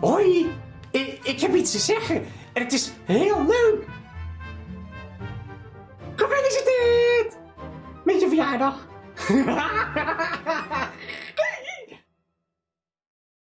Hoi, ik, ik heb iets te zeggen en het is heel leuk. Gefeliciteerd met je verjaardag.